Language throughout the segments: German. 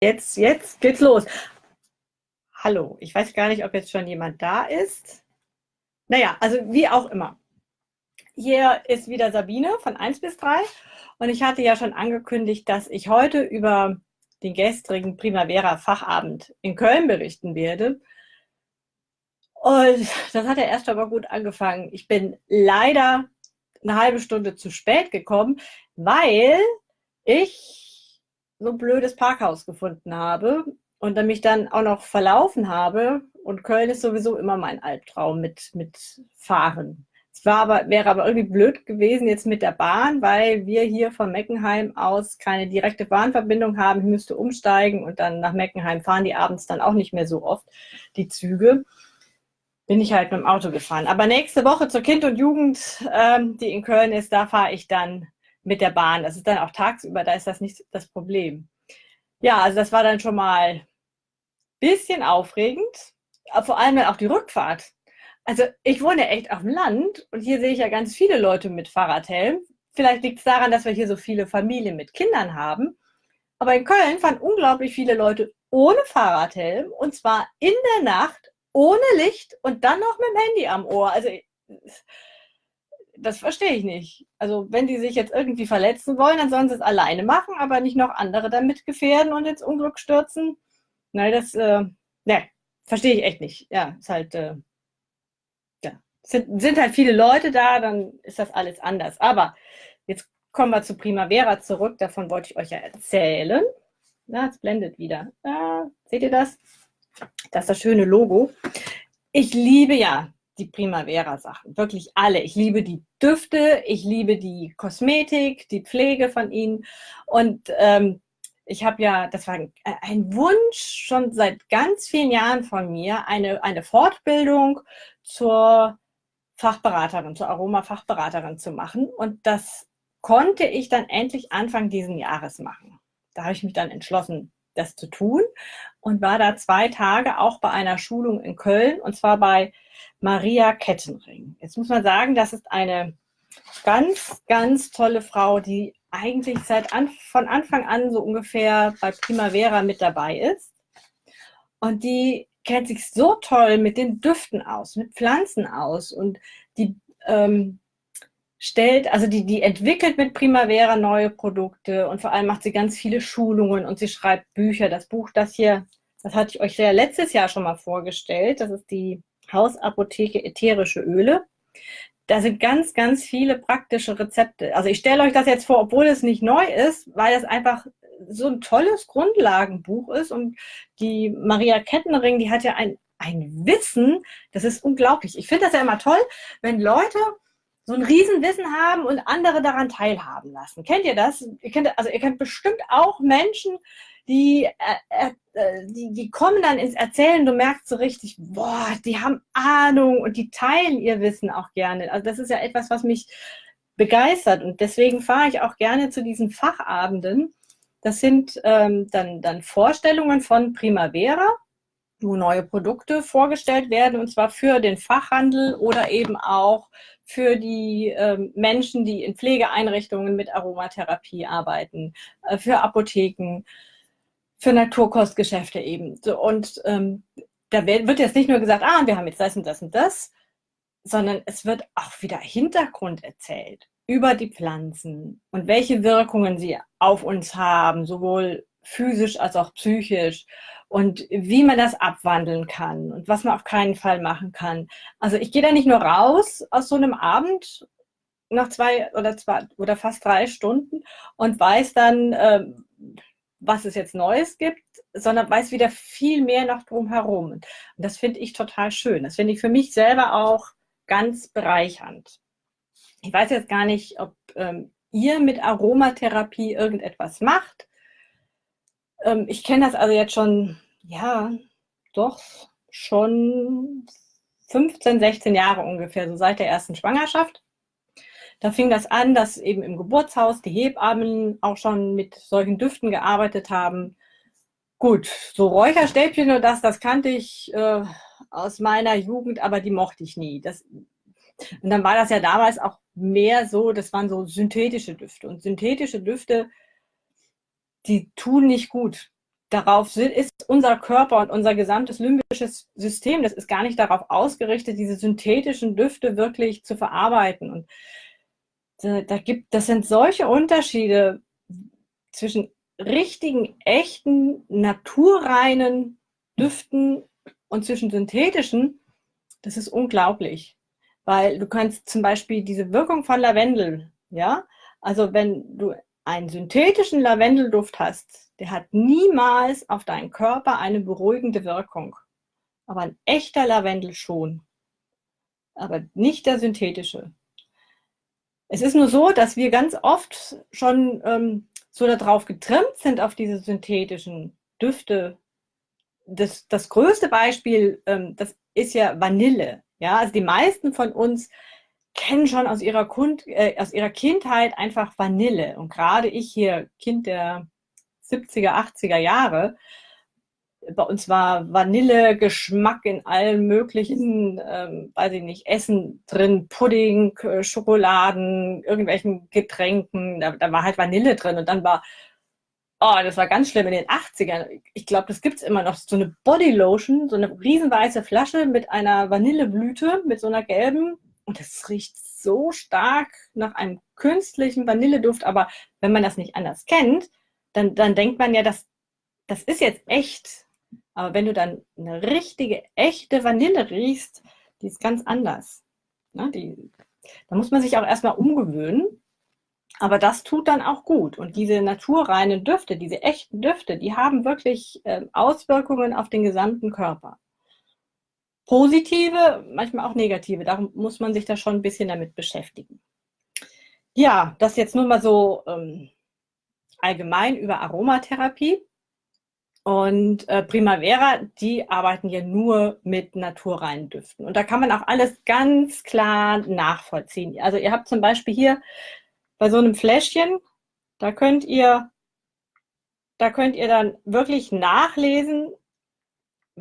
Jetzt, jetzt geht's los. Hallo, ich weiß gar nicht, ob jetzt schon jemand da ist. Naja, also wie auch immer. Hier ist wieder Sabine von 1 bis 3 und ich hatte ja schon angekündigt, dass ich heute über den gestrigen Primavera Fachabend in Köln berichten werde. Und das hat ja erst aber gut angefangen. Ich bin leider eine halbe Stunde zu spät gekommen, weil ich so ein blödes Parkhaus gefunden habe und dann mich dann auch noch verlaufen habe. Und Köln ist sowieso immer mein Albtraum mit, mit Fahren. Es war aber, wäre aber irgendwie blöd gewesen jetzt mit der Bahn, weil wir hier von Meckenheim aus keine direkte Bahnverbindung haben. Ich müsste umsteigen und dann nach Meckenheim fahren die abends dann auch nicht mehr so oft, die Züge. Bin ich halt mit dem Auto gefahren. Aber nächste Woche zur Kind und Jugend, ähm, die in Köln ist, da fahre ich dann mit der Bahn. Das ist dann auch tagsüber, da ist das nicht das Problem. Ja, also das war dann schon mal ein bisschen aufregend, vor allem dann auch die Rückfahrt. Also ich wohne echt auf dem Land und hier sehe ich ja ganz viele Leute mit Fahrradhelm. Vielleicht liegt es daran, dass wir hier so viele Familien mit Kindern haben. Aber in Köln fahren unglaublich viele Leute ohne Fahrradhelm und zwar in der Nacht, ohne Licht und dann noch mit dem Handy am Ohr. Also das verstehe ich nicht. Also wenn die sich jetzt irgendwie verletzen wollen, dann sollen sie es alleine machen, aber nicht noch andere damit gefährden und ins Unglück stürzen. Nein, das, äh, ne, verstehe ich echt nicht. Ja, ist halt, äh, ja, sind, sind halt viele Leute da, dann ist das alles anders. Aber jetzt kommen wir zu Primavera zurück, davon wollte ich euch ja erzählen. Na, es blendet wieder. Ah, seht ihr das? Das ist das schöne Logo. Ich liebe ja die Primavera-Sachen. Wirklich alle. Ich liebe die Düfte, ich liebe die Kosmetik, die Pflege von ihnen. Und ähm, ich habe ja, das war ein, ein, Wunsch schon seit ganz vielen Jahren von mir, eine, eine Fortbildung zur Fachberaterin, zur Aroma-Fachberaterin zu machen. Und das konnte ich dann endlich Anfang diesen Jahres machen. Da habe ich mich dann entschlossen, das zu tun und war da zwei Tage auch bei einer Schulung in Köln und zwar bei Maria Kettenring. Jetzt muss man sagen, das ist eine ganz, ganz tolle Frau, die eigentlich seit an, von Anfang an so ungefähr bei Primavera mit dabei ist. Und die kennt sich so toll mit den Düften aus, mit Pflanzen aus und die ähm, stellt, also die, die entwickelt mit Primavera neue Produkte und vor allem macht sie ganz viele Schulungen und sie schreibt Bücher. Das Buch, das hier, das hatte ich euch ja letztes Jahr schon mal vorgestellt. Das ist die Hausapotheke ätherische Öle. Da sind ganz, ganz viele praktische Rezepte. Also ich stelle euch das jetzt vor, obwohl es nicht neu ist, weil es einfach so ein tolles Grundlagenbuch ist. Und die Maria Kettenring, die hat ja ein, ein Wissen, das ist unglaublich. Ich finde das ja immer toll, wenn Leute so ein Riesenwissen haben und andere daran teilhaben lassen. Kennt ihr das? Ihr kennt, also ihr kennt bestimmt auch Menschen, die, äh, äh, die, die kommen dann ins Erzählen, du merkst so richtig, boah, die haben Ahnung und die teilen ihr Wissen auch gerne. Also das ist ja etwas, was mich begeistert und deswegen fahre ich auch gerne zu diesen Fachabenden. Das sind ähm, dann, dann Vorstellungen von Primavera, wo neue Produkte vorgestellt werden und zwar für den Fachhandel oder eben auch für die ähm, Menschen, die in Pflegeeinrichtungen mit Aromatherapie arbeiten, äh, für Apotheken, für Naturkostgeschäfte eben. So, und ähm, da wird jetzt nicht nur gesagt, ah, wir haben jetzt das und das und das, sondern es wird auch wieder Hintergrund erzählt über die Pflanzen und welche Wirkungen sie auf uns haben, sowohl physisch als auch psychisch und wie man das abwandeln kann und was man auf keinen Fall machen kann. Also ich gehe da nicht nur raus aus so einem Abend nach zwei oder zwei oder fast drei Stunden und weiß dann, ähm, was es jetzt Neues gibt, sondern weiß wieder viel mehr noch drumherum. Und das finde ich total schön. Das finde ich für mich selber auch ganz bereichernd. Ich weiß jetzt gar nicht, ob ähm, ihr mit Aromatherapie irgendetwas macht. Ähm, ich kenne das also jetzt schon, ja, doch schon 15, 16 Jahre ungefähr, so seit der ersten Schwangerschaft. Da fing das an, dass eben im Geburtshaus die Hebammen auch schon mit solchen Düften gearbeitet haben. Gut, so Räucherstäbchen und das, das kannte ich äh, aus meiner Jugend, aber die mochte ich nie. Das, und dann war das ja damals auch mehr so, das waren so synthetische Düfte. Und synthetische Düfte, die tun nicht gut. darauf ist unser Körper und unser gesamtes limbisches System, das ist gar nicht darauf ausgerichtet, diese synthetischen Düfte wirklich zu verarbeiten. Und da gibt, das sind solche Unterschiede zwischen richtigen, echten, naturreinen Düften und zwischen synthetischen, das ist unglaublich. Weil du kannst zum Beispiel diese Wirkung von Lavendel, ja, also wenn du einen synthetischen Lavendelduft hast, der hat niemals auf deinen Körper eine beruhigende Wirkung. Aber ein echter Lavendel schon. Aber nicht der synthetische. Es ist nur so, dass wir ganz oft schon ähm, so darauf getrimmt sind, auf diese synthetischen Düfte. Das, das größte Beispiel, ähm, das ist ja Vanille. Ja, also die meisten von uns kennen schon aus ihrer, Kund, äh, aus ihrer Kindheit einfach Vanille. Und gerade ich hier, Kind der 70er, 80er Jahre, bei uns war Vanillegeschmack in allen möglichen, ähm, weiß ich nicht, Essen drin, Pudding, Schokoladen, irgendwelchen Getränken, da, da war halt Vanille drin und dann war, oh, das war ganz schlimm in den 80ern. Ich glaube, das gibt es immer noch, so eine Bodylotion, so eine riesenweiße Flasche mit einer Vanilleblüte, mit so einer gelben und das riecht so stark nach einem künstlichen Vanilleduft, aber wenn man das nicht anders kennt, dann, dann denkt man ja, das, das ist jetzt echt. Aber wenn du dann eine richtige, echte Vanille riechst, die ist ganz anders. Ne? Die, da muss man sich auch erstmal umgewöhnen. Aber das tut dann auch gut. Und diese naturreinen Düfte, diese echten Düfte, die haben wirklich äh, Auswirkungen auf den gesamten Körper. Positive, manchmal auch negative. Darum muss man sich da schon ein bisschen damit beschäftigen. Ja, das jetzt nur mal so ähm, allgemein über Aromatherapie. Und äh, Primavera, die arbeiten ja nur mit naturreinen Düften. Und da kann man auch alles ganz klar nachvollziehen. Also ihr habt zum Beispiel hier bei so einem Fläschchen, da könnt ihr, da könnt ihr dann wirklich nachlesen,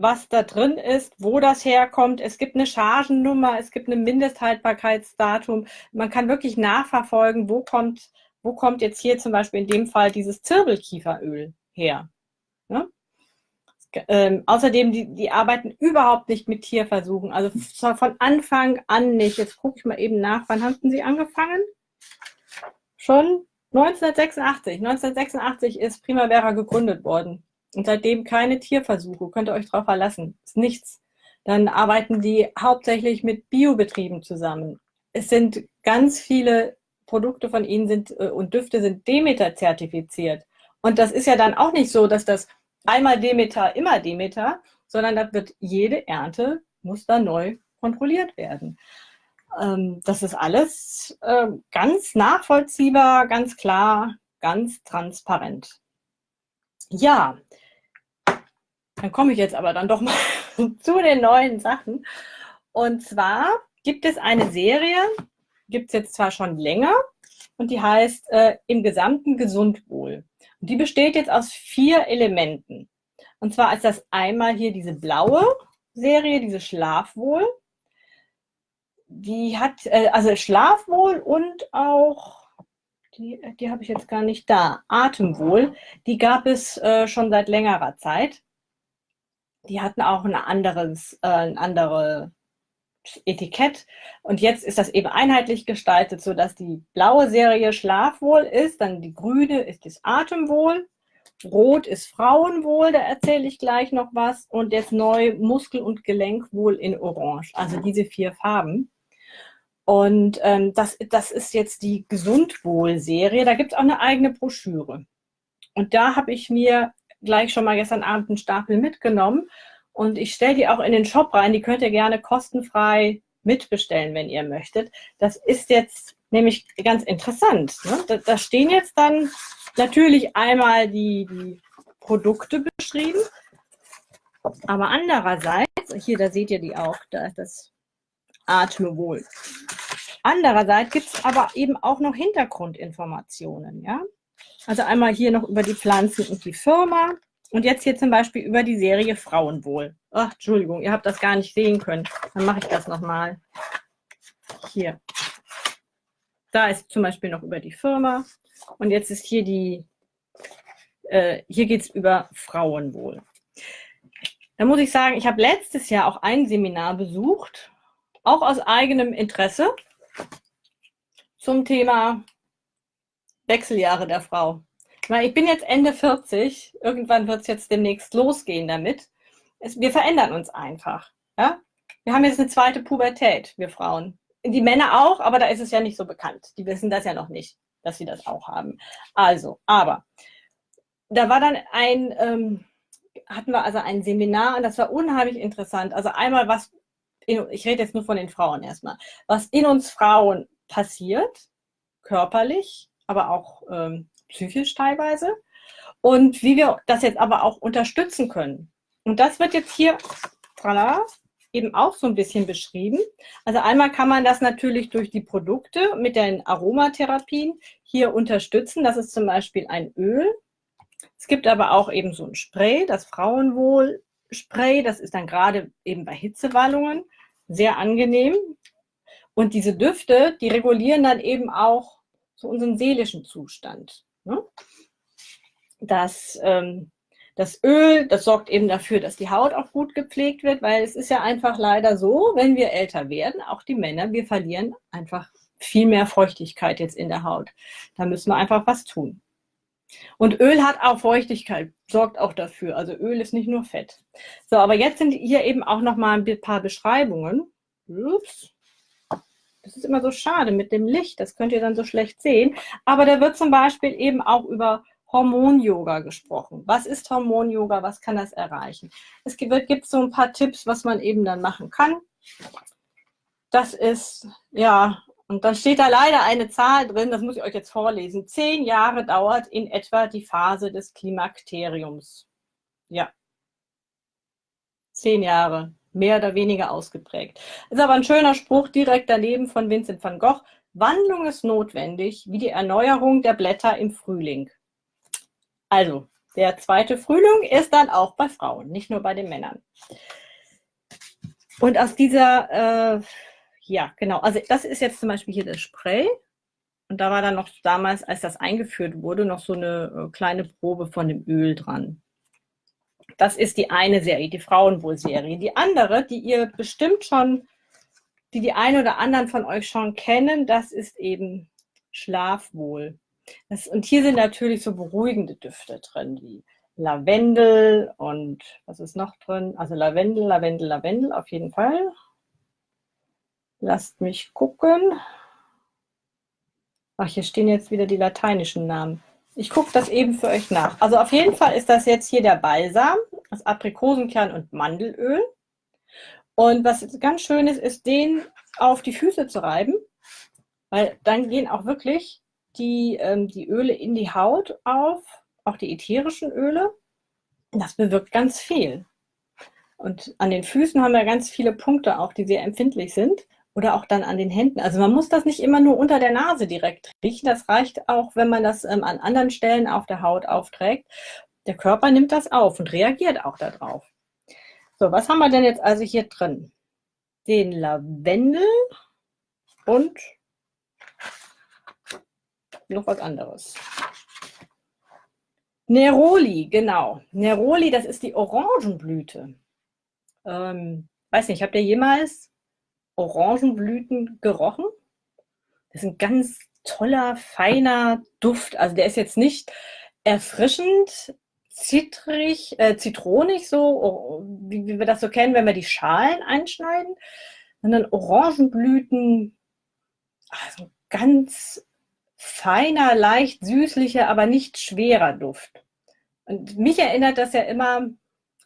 was da drin ist, wo das herkommt. Es gibt eine Chargennummer, es gibt ein Mindesthaltbarkeitsdatum. Man kann wirklich nachverfolgen, wo kommt, wo kommt jetzt hier zum Beispiel in dem Fall dieses Zirbelkieferöl her. Ne? Ähm, außerdem, die, die arbeiten überhaupt nicht mit Tierversuchen. Also von Anfang an nicht. Jetzt gucke ich mal eben nach. Wann haben Sie angefangen? Schon 1986. 1986 ist Primavera gegründet worden. Und seitdem keine Tierversuche. Könnt ihr euch darauf verlassen. Ist nichts. Dann arbeiten die hauptsächlich mit Biobetrieben zusammen. Es sind ganz viele Produkte von ihnen sind äh, und Düfte sind Demeter zertifiziert. Und das ist ja dann auch nicht so, dass das einmal Demeter, immer Demeter, sondern da wird jede Ernte, muss da neu kontrolliert werden. Ähm, das ist alles äh, ganz nachvollziehbar, ganz klar, ganz transparent. Ja, dann komme ich jetzt aber dann doch mal zu den neuen Sachen. Und zwar gibt es eine Serie, gibt es jetzt zwar schon länger, und die heißt äh, Im gesamten Gesundwohl. Und die besteht jetzt aus vier Elementen. Und zwar ist das einmal hier diese blaue Serie, diese Schlafwohl. Die hat, äh, also Schlafwohl und auch, die, die habe ich jetzt gar nicht da, Atemwohl. Die gab es äh, schon seit längerer Zeit. Die hatten auch ein anderes, äh, ein andere Etikett. Und jetzt ist das eben einheitlich gestaltet, sodass die blaue Serie Schlafwohl ist, dann die grüne ist das Atemwohl, rot ist Frauenwohl, da erzähle ich gleich noch was, und jetzt neu Muskel- und Gelenkwohl in Orange. Also diese vier Farben. Und ähm, das, das ist jetzt die Gesundwohl-Serie. Da gibt es auch eine eigene Broschüre. Und da habe ich mir gleich schon mal gestern Abend einen Stapel mitgenommen und ich stelle die auch in den Shop rein. Die könnt ihr gerne kostenfrei mitbestellen, wenn ihr möchtet. Das ist jetzt nämlich ganz interessant. Ne? Da, da, stehen jetzt dann natürlich einmal die, die Produkte beschrieben, aber andererseits, hier, da seht ihr die auch, da ist das Atmewohl. Andererseits gibt es aber eben auch noch Hintergrundinformationen. Ja? Also einmal hier noch über die Pflanzen und die Firma. Und jetzt hier zum Beispiel über die Serie Frauenwohl. Ach, Entschuldigung, ihr habt das gar nicht sehen können. Dann mache ich das nochmal. Hier. Da ist zum Beispiel noch über die Firma. Und jetzt ist hier die, äh, hier geht es über Frauenwohl. Da muss ich sagen, ich habe letztes Jahr auch ein Seminar besucht, auch aus eigenem Interesse, zum Thema Wechseljahre der Frau. Ich bin jetzt Ende 40, irgendwann wird es jetzt demnächst losgehen damit. Es, wir verändern uns einfach. Ja? Wir haben jetzt eine zweite Pubertät, wir Frauen. Die Männer auch, aber da ist es ja nicht so bekannt. Die wissen das ja noch nicht, dass sie das auch haben. Also, aber da war dann ein, ähm, hatten wir also ein Seminar und das war unheimlich interessant. Also einmal was, in, ich rede jetzt nur von den Frauen erstmal, was in uns Frauen passiert, körperlich, aber auch ähm, psychisch teilweise und wie wir das jetzt aber auch unterstützen können. Und das wird jetzt hier voilà, eben auch so ein bisschen beschrieben. Also einmal kann man das natürlich durch die Produkte mit den Aromatherapien hier unterstützen. Das ist zum Beispiel ein Öl. Es gibt aber auch eben so ein Spray, das Frauenwohl-Spray. Das ist dann gerade eben bei Hitzewallungen sehr angenehm. Und diese Düfte, die regulieren dann eben auch so unseren seelischen Zustand. Ne? Das, ähm, das Öl, das sorgt eben dafür, dass die Haut auch gut gepflegt wird, weil es ist ja einfach leider so, wenn wir älter werden, auch die Männer, wir verlieren einfach viel mehr Feuchtigkeit jetzt in der Haut. Da müssen wir einfach was tun. Und Öl hat auch Feuchtigkeit, sorgt auch dafür. Also Öl ist nicht nur Fett. So, aber jetzt sind hier eben auch noch mal ein paar Beschreibungen. Ups. Das ist immer so schade mit dem Licht, das könnt ihr dann so schlecht sehen. Aber da wird zum Beispiel eben auch über Hormon-Yoga gesprochen. Was ist Hormon-Yoga? Was kann das erreichen? Es gibt, gibt so ein paar Tipps, was man eben dann machen kann. Das ist, ja, und dann steht da leider eine Zahl drin, das muss ich euch jetzt vorlesen. Zehn Jahre dauert in etwa die Phase des Klimakteriums. Ja. Zehn Jahre mehr oder weniger ausgeprägt. Ist aber ein schöner Spruch direkt daneben von Vincent van Gogh. Wandlung ist notwendig, wie die Erneuerung der Blätter im Frühling. Also, der zweite Frühling ist dann auch bei Frauen, nicht nur bei den Männern. Und aus dieser, äh, ja, genau, also das ist jetzt zum Beispiel hier das Spray. Und da war dann noch damals, als das eingeführt wurde, noch so eine äh, kleine Probe von dem Öl dran. Das ist die eine Serie, die Frauenwohl-Serie. Die andere, die ihr bestimmt schon, die die einen oder anderen von euch schon kennen, das ist eben Schlafwohl. Das, und hier sind natürlich so beruhigende Düfte drin, wie Lavendel und was ist noch drin? Also Lavendel, Lavendel, Lavendel auf jeden Fall. Lasst mich gucken. Ach, hier stehen jetzt wieder die lateinischen Namen. Ich gucke das eben für euch nach. Also auf jeden Fall ist das jetzt hier der Balsam, das Aprikosenkern und Mandelöl. Und was ganz schön ist, ist den auf die Füße zu reiben, weil dann gehen auch wirklich die, ähm, die Öle in die Haut auf, auch die ätherischen Öle. Das bewirkt ganz viel. Und an den Füßen haben wir ganz viele Punkte auch, die sehr empfindlich sind oder auch dann an den Händen. Also man muss das nicht immer nur unter der Nase direkt riechen. Das reicht auch, wenn man das ähm, an anderen Stellen auf der Haut aufträgt. Der Körper nimmt das auf und reagiert auch darauf. So, was haben wir denn jetzt also hier drin? Den Lavendel und noch was anderes. Neroli, genau. Neroli, das ist die Orangenblüte. Ähm, weiß nicht, habt ihr jemals Orangenblüten gerochen. Das ist ein ganz toller, feiner Duft. Also der ist jetzt nicht erfrischend, zitrig, äh, zitronig so, oh, wie, wie wir das so kennen, wenn wir die Schalen einschneiden, sondern Orangenblüten, also ganz feiner, leicht süßlicher, aber nicht schwerer Duft. Und mich erinnert das ja immer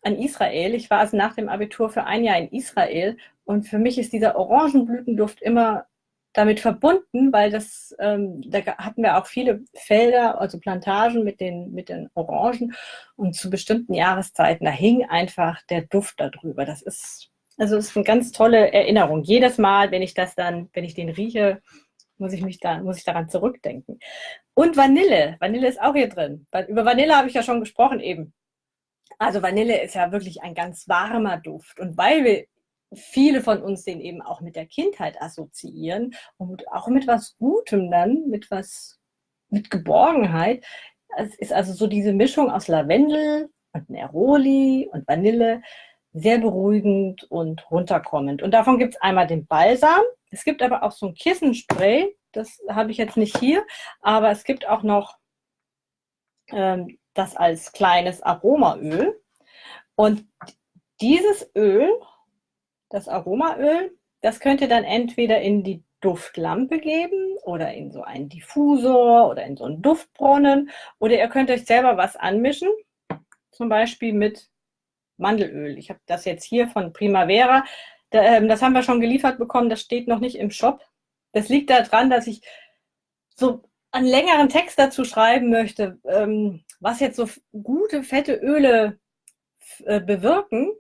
an Israel. Ich war also nach dem Abitur für ein Jahr in Israel und für mich ist dieser Orangenblütenduft immer damit verbunden, weil das, ähm, da hatten wir auch viele Felder, also Plantagen mit den, mit den Orangen und zu bestimmten Jahreszeiten, da hing einfach der Duft darüber. Das ist, also ist eine ganz tolle Erinnerung. Jedes Mal, wenn ich das dann, wenn ich den rieche, muss ich mich da, muss ich daran zurückdenken. Und Vanille. Vanille ist auch hier drin. Über Vanille habe ich ja schon gesprochen eben. Also Vanille ist ja wirklich ein ganz warmer Duft. Und weil wir viele von uns den eben auch mit der Kindheit assoziieren und auch mit was Gutem dann, mit was, mit Geborgenheit, Es ist also so diese Mischung aus Lavendel und Neroli und Vanille, sehr beruhigend und runterkommend. Und davon gibt es einmal den Balsam. Es gibt aber auch so ein Kissenspray, das habe ich jetzt nicht hier, aber es gibt auch noch ähm, das als kleines Aromaöl. Und dieses Öl, das Aromaöl, das könnt ihr dann entweder in die Duftlampe geben oder in so einen Diffusor oder in so einen Duftbrunnen oder ihr könnt euch selber was anmischen, zum Beispiel mit Mandelöl. Ich habe das jetzt hier von Primavera. Ähm, das haben wir schon geliefert bekommen, das steht noch nicht im Shop. Das liegt daran, dass ich so einen längeren Text dazu schreiben möchte, ähm, was jetzt so gute, fette Öle äh, bewirken.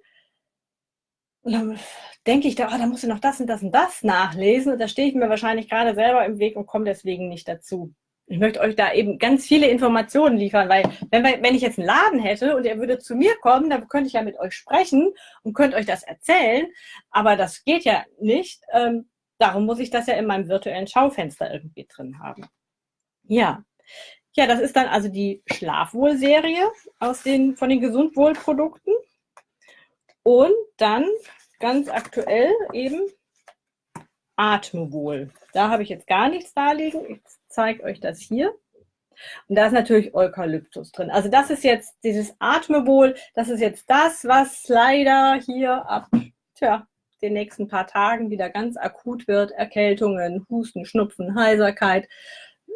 Und dann denke ich, da, oh, da musst du noch das und das und das nachlesen. Und da stehe ich mir wahrscheinlich gerade selber im Weg und komme deswegen nicht dazu. Ich möchte euch da eben ganz viele Informationen liefern, weil wenn, wenn ich jetzt einen Laden hätte und er würde zu mir kommen, dann könnte ich ja mit euch sprechen und könnte euch das erzählen. Aber das geht ja nicht. Ähm, darum muss ich das ja in meinem virtuellen Schaufenster irgendwie drin haben. Ja. Ja, das ist dann also die Schlafwohl-Serie aus den, von den Gesundwohl-Produkten. Und dann ganz aktuell eben Atmewohl. Da habe ich jetzt gar nichts da liegen. Ich zeige euch das hier. Und da ist natürlich Eukalyptus drin. Also das ist jetzt dieses Atmewohl, das ist jetzt das, was leider hier ab tja, den nächsten paar Tagen wieder ganz akut wird. Erkältungen, Husten, Schnupfen, Heiserkeit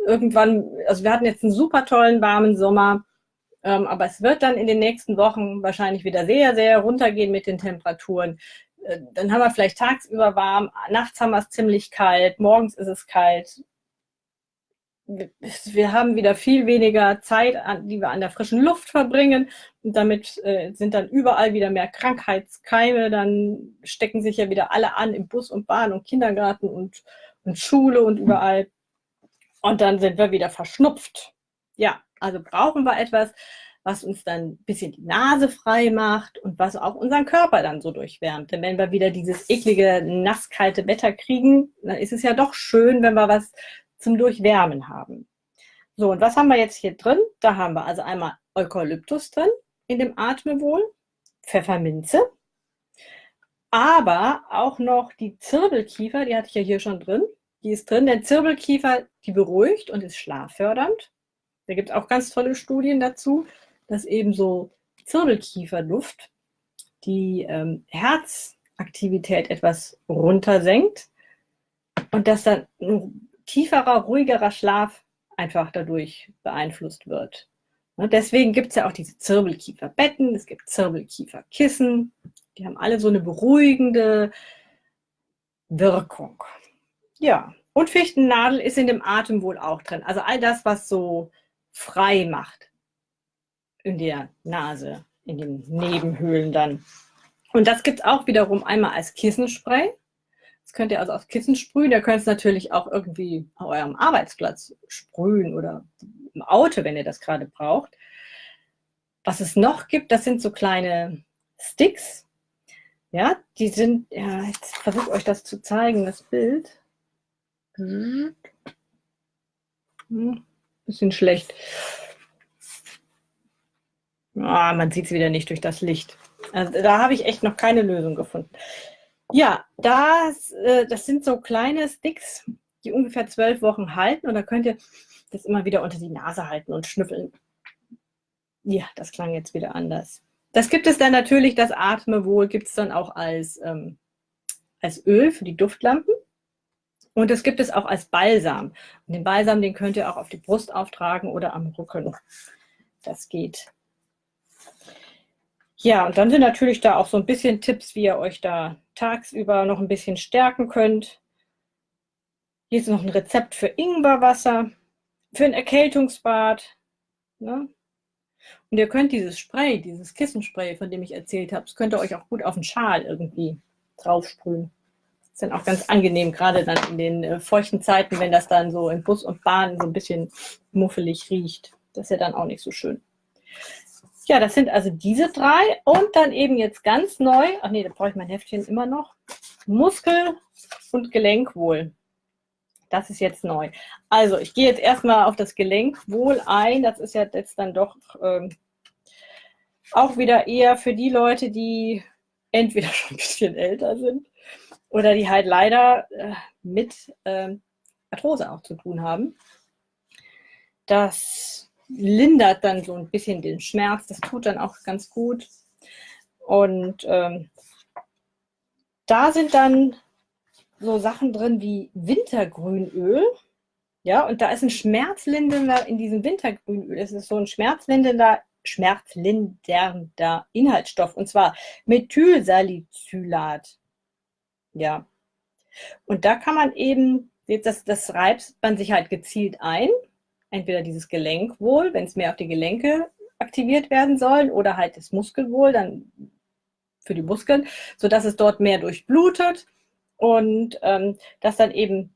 irgendwann, also wir hatten jetzt einen super tollen warmen Sommer, ähm, aber es wird dann in den nächsten Wochen wahrscheinlich wieder sehr, sehr runtergehen mit den Temperaturen. Äh, dann haben wir vielleicht tagsüber warm, nachts haben wir es ziemlich kalt, morgens ist es kalt. Wir haben wieder viel weniger Zeit, die wir an der frischen Luft verbringen. Und damit äh, sind dann überall wieder mehr Krankheitskeime. Dann stecken sich ja wieder alle an im Bus und Bahn und Kindergarten und, und Schule und überall. Und dann sind wir wieder verschnupft. Ja, also brauchen wir etwas, was uns dann ein bisschen die Nase frei macht und was auch unseren Körper dann so durchwärmt. Denn wenn wir wieder dieses eklige, nasskalte Wetter kriegen, dann ist es ja doch schön, wenn wir was zum Durchwärmen haben. So, und was haben wir jetzt hier drin? Da haben wir also einmal Eukalyptus drin in dem Atmewohl, Pfefferminze, aber auch noch die Zirbelkiefer, die hatte ich ja hier schon drin, die ist drin. Der Zirbelkiefer, die beruhigt und ist schlaffördernd. Da gibt es auch ganz tolle Studien dazu, dass eben so Zirbelkieferduft die ähm, Herzaktivität etwas runtersenkt und dass dann ein tieferer, ruhigerer Schlaf einfach dadurch beeinflusst wird. Und deswegen gibt es ja auch diese Zirbelkieferbetten, es gibt Zirbelkieferkissen, die haben alle so eine beruhigende Wirkung. Ja, und Fichtennadel ist in dem Atem wohl auch drin. Also all das, was so frei macht in der Nase, in den Nebenhöhlen dann. Und das gibt es auch wiederum einmal als Kissenspray. Das könnt ihr also aufs Kissen sprühen. Ihr könnt es natürlich auch irgendwie auf eurem Arbeitsplatz sprühen oder im Auto, wenn ihr das gerade braucht. Was es noch gibt, das sind so kleine Sticks. Ja, die sind, ja, jetzt versuche euch das zu zeigen, das Bild. Hm. Bisschen schlecht. Ah, man sieht es wieder nicht durch das Licht. Also, da habe ich echt noch keine Lösung gefunden. Ja, das, äh, das sind so kleine Sticks, die ungefähr zwölf Wochen halten. Und da könnt ihr das immer wieder unter die Nase halten und schnüffeln. Ja, das klang jetzt wieder anders. Das gibt es dann natürlich, das Atmewohl gibt es dann auch als, ähm, als Öl für die Duftlampen. Und das gibt es auch als Balsam. Und den Balsam, den könnt ihr auch auf die Brust auftragen oder am Rücken. Das geht. Ja, und dann sind natürlich da auch so ein bisschen Tipps, wie ihr euch da tagsüber noch ein bisschen stärken könnt. Hier ist noch ein Rezept für Ingwerwasser, für ein Erkältungsbad. Ne? Und ihr könnt dieses Spray, dieses Kissenspray, von dem ich erzählt habe, das könnt ihr euch auch gut auf den Schal irgendwie draufsprühen ist dann auch ganz angenehm, gerade dann in den äh, feuchten Zeiten, wenn das dann so in Bus und Bahn so ein bisschen muffelig riecht. Das ist ja dann auch nicht so schön. Ja, das sind also diese drei und dann eben jetzt ganz neu, ach nee, da brauche ich mein Heftchen immer noch, Muskel- und Gelenkwohl. Das ist jetzt neu. Also, ich gehe jetzt erstmal auf das Gelenkwohl ein. Das ist ja jetzt dann doch ähm, auch wieder eher für die Leute, die entweder schon ein bisschen älter sind oder die halt leider äh, mit äh, Arthrose auch zu tun haben. Das lindert dann so ein bisschen den Schmerz, das tut dann auch ganz gut. Und ähm, da sind dann so Sachen drin wie Wintergrünöl. Ja, und da ist ein schmerzlindernder in diesem Wintergrünöl. Es ist so ein schmerzlindernder, schmerzlindernder Inhaltsstoff. Und zwar Methylsalicylat. Ja. Und da kann man eben, das, das reibt man sich halt gezielt ein. Entweder dieses Gelenkwohl, wenn es mehr auf die Gelenke aktiviert werden sollen, oder halt das Muskelwohl, dann für die Muskeln, sodass es dort mehr durchblutet und ähm, dass dann eben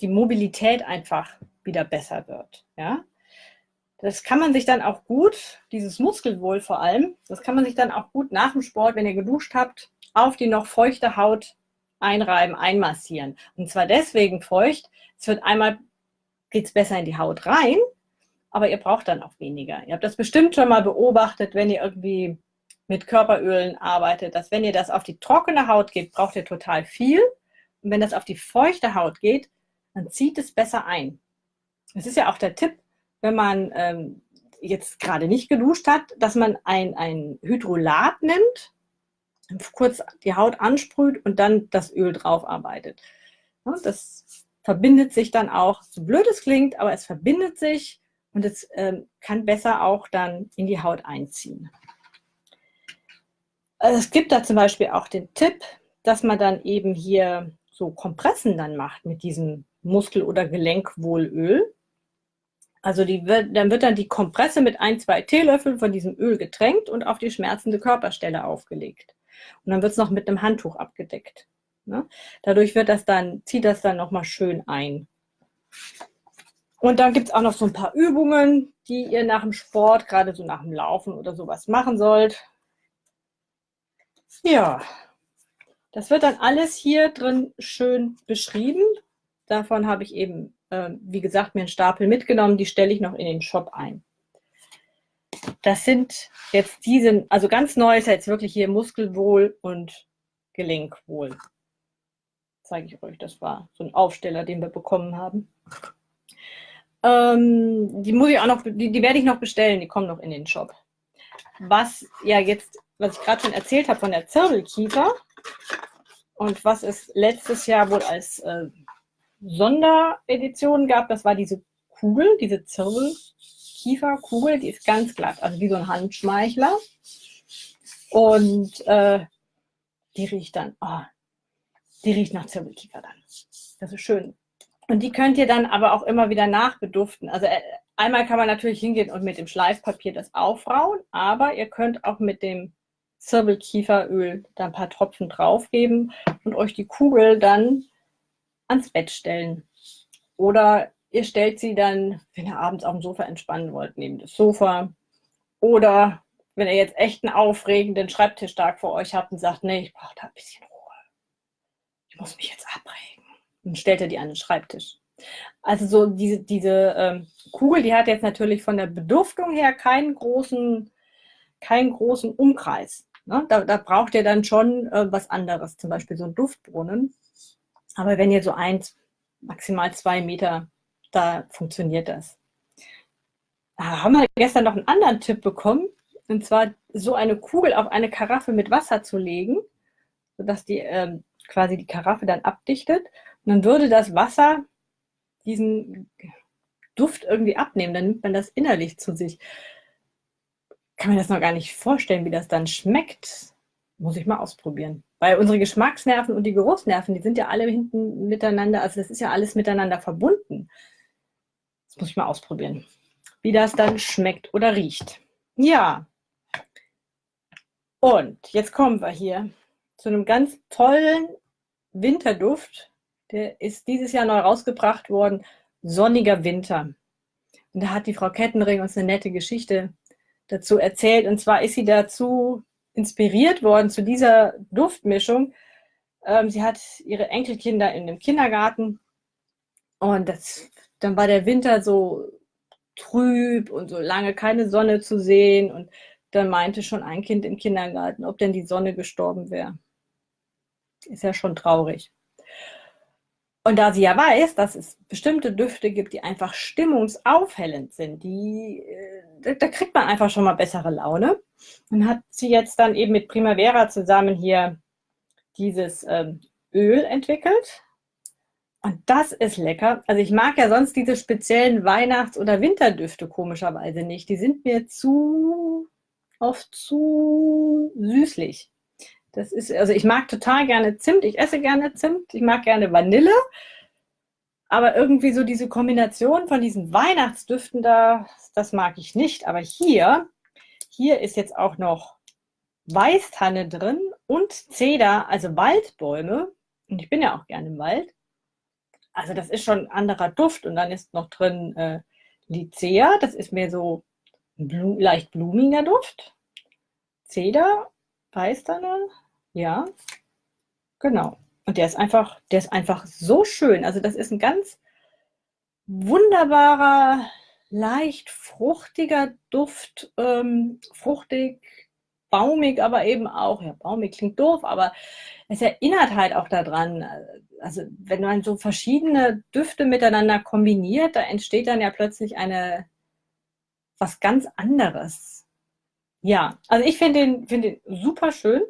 die Mobilität einfach wieder besser wird. Ja? Das kann man sich dann auch gut, dieses Muskelwohl vor allem, das kann man sich dann auch gut nach dem Sport, wenn ihr geduscht habt, auf die noch feuchte Haut einreiben, einmassieren. Und zwar deswegen feucht, es wird einmal, geht es besser in die Haut rein, aber ihr braucht dann auch weniger. Ihr habt das bestimmt schon mal beobachtet, wenn ihr irgendwie mit Körperölen arbeitet, dass wenn ihr das auf die trockene Haut gebt, braucht ihr total viel. Und wenn das auf die feuchte Haut geht, dann zieht es besser ein. Das ist ja auch der Tipp, wenn man ähm, jetzt gerade nicht geduscht hat, dass man ein, ein Hydrolat nimmt, kurz die Haut ansprüht und dann das Öl drauf arbeitet. Das verbindet sich dann auch, so blöd es klingt, aber es verbindet sich und es ähm, kann besser auch dann in die Haut einziehen. Also es gibt da zum Beispiel auch den Tipp, dass man dann eben hier so Kompressen dann macht mit diesem Muskel- oder Gelenkwohlöl. Also die wird, dann wird dann die Kompresse mit ein, zwei Teelöffeln von diesem Öl getränkt und auf die schmerzende Körperstelle aufgelegt. Und dann wird es noch mit einem Handtuch abgedeckt. Ne? Dadurch wird das dann, zieht das dann nochmal schön ein. Und dann gibt es auch noch so ein paar Übungen, die ihr nach dem Sport, gerade so nach dem Laufen oder sowas machen sollt. Ja, das wird dann alles hier drin schön beschrieben. Davon habe ich eben, äh, wie gesagt, mir einen Stapel mitgenommen. Die stelle ich noch in den Shop ein. Das sind jetzt diese, also ganz neu ist jetzt wirklich hier Muskelwohl und Gelenkwohl. Zeige ich euch, das war so ein Aufsteller, den wir bekommen haben. Ähm, die muss ich auch noch, die, die werde ich noch bestellen, die kommen noch in den Shop. Was ja jetzt was ich gerade schon erzählt habe von der Zirbelkiefer und was es letztes Jahr wohl als äh, Sonderedition gab, das war diese Kugel, diese Zirbelkieferkugel, die ist ganz glatt, also wie so ein Handschmeichler. Und äh, die riecht dann, oh, die riecht nach Zirbelkiefer dann. Das ist schön. Und die könnt ihr dann aber auch immer wieder nachbeduften. Also äh, einmal kann man natürlich hingehen und mit dem Schleifpapier das aufrauen, aber ihr könnt auch mit dem Zirbelkieferöl da ein paar Tropfen draufgeben und euch die Kugel dann ans Bett stellen. Oder ihr stellt sie dann, wenn ihr abends auf dem Sofa entspannen wollt, neben das Sofa. Oder wenn ihr jetzt echt einen aufregenden Schreibtischtag vor euch habt und sagt, nee, ich brauche da ein bisschen. Ich muss mich jetzt abregen. Dann stellt ihr die an den Schreibtisch. Also so diese, diese ähm, Kugel, die hat jetzt natürlich von der Beduftung her keinen großen, keinen großen Umkreis. Ne? Da, da, braucht ihr dann schon äh, was anderes, zum Beispiel so ein Duftbrunnen. Aber wenn ihr so eins, maximal zwei Meter, da funktioniert das. Da haben wir gestern noch einen anderen Tipp bekommen, und zwar so eine Kugel auf eine Karaffe mit Wasser zu legen, sodass die äh, quasi die Karaffe dann abdichtet. Dann würde das Wasser diesen Duft irgendwie abnehmen, dann nimmt man das innerlich zu sich kann mir das noch gar nicht vorstellen, wie das dann schmeckt. Muss ich mal ausprobieren. Weil unsere Geschmacksnerven und die Geruchsnerven, die sind ja alle hinten miteinander, also das ist ja alles miteinander verbunden. Das muss ich mal ausprobieren, wie das dann schmeckt oder riecht. Ja. Und jetzt kommen wir hier zu einem ganz tollen Winterduft. Der ist dieses Jahr neu rausgebracht worden. Sonniger Winter. Und da hat die Frau Kettenring uns eine nette Geschichte dazu erzählt. Und zwar ist sie dazu inspiriert worden, zu dieser Duftmischung. Ähm, sie hat ihre Enkelkinder in dem Kindergarten Und das, dann war der Winter so trüb und so lange keine Sonne zu sehen. Und dann meinte schon ein Kind im Kindergarten, ob denn die Sonne gestorben wäre. Ist ja schon traurig. Und da sie ja weiß, dass es bestimmte Düfte gibt, die einfach stimmungsaufhellend sind, die, äh, da kriegt man einfach schon mal bessere Laune. Und hat sie jetzt dann eben mit Primavera zusammen hier dieses ähm, Öl entwickelt. Und das ist lecker. Also ich mag ja sonst diese speziellen Weihnachts- oder Winterdüfte komischerweise nicht. Die sind mir zu oft zu süßlich. Das ist, also ich mag total gerne Zimt, ich esse gerne Zimt, ich mag gerne Vanille, aber irgendwie so diese Kombination von diesen Weihnachtsdüften da, das mag ich nicht. Aber hier, hier ist jetzt auch noch Weißtanne drin und Zeder, also Waldbäume. Und ich bin ja auch gerne im Wald. Also das ist schon ein anderer Duft. Und dann ist noch drin äh, Lycea, das ist mehr so ein Blu leicht blumiger Duft. Zeder, Weißtanne, ja, genau. Und der ist einfach, der ist einfach so schön. Also das ist ein ganz wunderbarer, leicht fruchtiger Duft, ähm, fruchtig, baumig, aber eben auch, ja, baumig klingt doof, aber es erinnert halt auch daran, also wenn man so verschiedene Düfte miteinander kombiniert, da entsteht dann ja plötzlich eine, was ganz anderes. Ja, also ich finde den, find den super schön.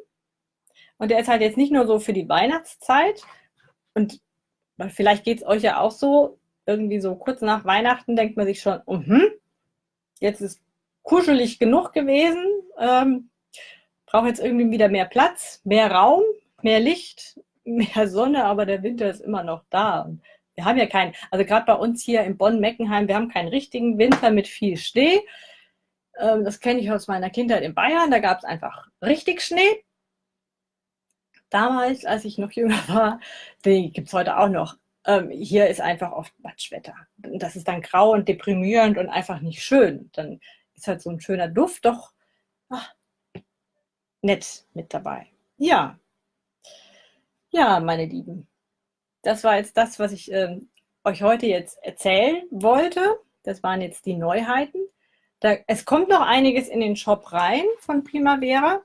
Und der ist halt jetzt nicht nur so für die Weihnachtszeit. Und vielleicht geht es euch ja auch so, irgendwie so kurz nach Weihnachten denkt man sich schon, uh -huh, jetzt ist kuschelig genug gewesen, ähm, brauche jetzt irgendwie wieder mehr Platz, mehr Raum, mehr Licht, mehr Sonne, aber der Winter ist immer noch da. wir haben ja keinen, also gerade bei uns hier in Bonn-Meckenheim, wir haben keinen richtigen Winter mit viel Schnee. Ähm, das kenne ich aus meiner Kindheit in Bayern, da gab es einfach richtig Schnee damals, als ich noch jünger war, die gibt es heute auch noch. Ähm, hier ist einfach oft Matschwetter. Das ist dann grau und deprimierend und einfach nicht schön. Dann ist halt so ein schöner Duft doch ach, nett mit dabei. Ja. Ja, meine Lieben. Das war jetzt das, was ich äh, euch heute jetzt erzählen wollte. Das waren jetzt die Neuheiten. Da, es kommt noch einiges in den Shop rein von Primavera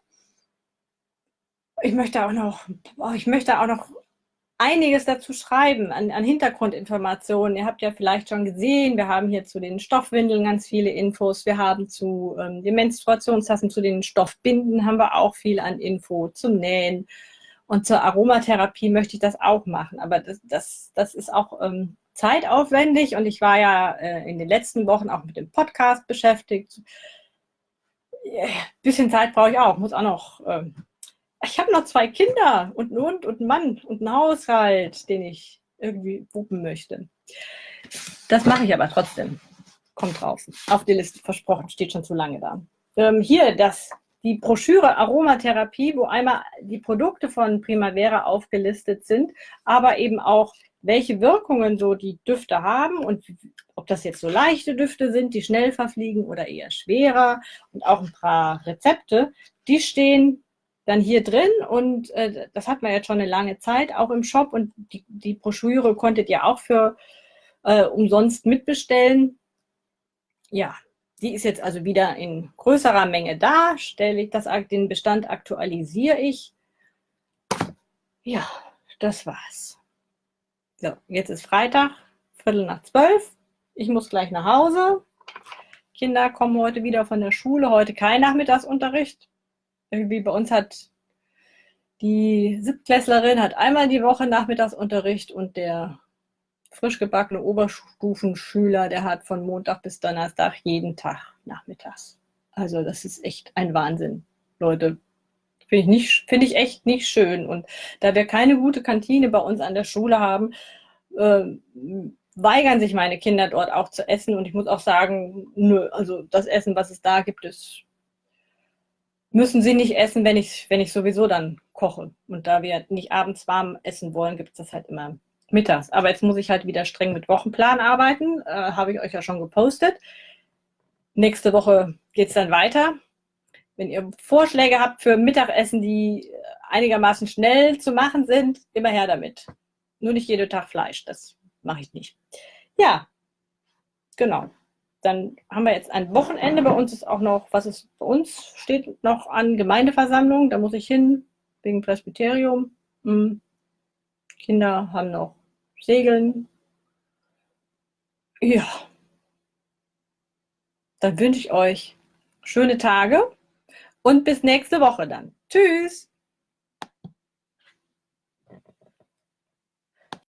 ich möchte auch noch, ich möchte auch noch einiges dazu schreiben an, an, Hintergrundinformationen. Ihr habt ja vielleicht schon gesehen, wir haben hier zu den Stoffwindeln ganz viele Infos. Wir haben zu ähm, den Menstruationstassen, zu den Stoffbinden haben wir auch viel an Info, zum Nähen. Und zur Aromatherapie möchte ich das auch machen. Aber das, das, das ist auch ähm, zeitaufwendig und ich war ja äh, in den letzten Wochen auch mit dem Podcast beschäftigt. Ein bisschen Zeit brauche ich auch, muss auch noch ähm, ich habe noch zwei Kinder und einen Hund und einen Mann und einen Haushalt, den ich irgendwie wuppen möchte. Das mache ich aber trotzdem. Kommt drauf. Auf die Liste versprochen, steht schon zu lange da. Ähm, hier das, die Broschüre Aromatherapie, wo einmal die Produkte von Primavera aufgelistet sind, aber eben auch, welche Wirkungen so die Düfte haben und ob das jetzt so leichte Düfte sind, die schnell verfliegen oder eher schwerer und auch ein paar Rezepte, die stehen dann hier drin und äh, das hat man jetzt schon eine lange Zeit auch im Shop und die, die Broschüre konntet ihr auch für äh, umsonst mitbestellen. Ja, die ist jetzt also wieder in größerer Menge da, stelle ich das, den Bestand aktualisiere ich. Ja, das war's. So, jetzt ist Freitag, Viertel nach zwölf. Ich muss gleich nach Hause. Kinder kommen heute wieder von der Schule, heute kein Nachmittagsunterricht irgendwie bei uns hat die Siebtklässlerin hat einmal die Woche Nachmittagsunterricht und der frisch gebackene Oberstufenschüler, der hat von Montag bis Donnerstag jeden Tag nachmittags. Also das ist echt ein Wahnsinn, Leute. Finde ich, nicht, finde ich echt nicht schön. Und da wir keine gute Kantine bei uns an der Schule haben, äh, weigern sich meine Kinder dort auch zu essen. Und ich muss auch sagen, nö, also das Essen, was es da gibt, ist müssen sie nicht essen, wenn ich, wenn ich sowieso dann koche. Und da wir nicht abends warm essen wollen, gibt es das halt immer mittags. Aber jetzt muss ich halt wieder streng mit Wochenplan arbeiten. Äh, Habe ich euch ja schon gepostet. Nächste Woche geht es dann weiter. Wenn ihr Vorschläge habt für Mittagessen, die einigermaßen schnell zu machen sind, immer her damit. Nur nicht jeden Tag Fleisch. Das mache ich nicht. Ja, genau. Dann haben wir jetzt ein Wochenende. Bei uns ist auch noch, was ist bei uns steht noch an Gemeindeversammlung. Da muss ich hin, wegen Presbyterium. Hm. Kinder haben noch Segeln. Ja. Dann wünsche ich euch schöne Tage und bis nächste Woche dann. Tschüss.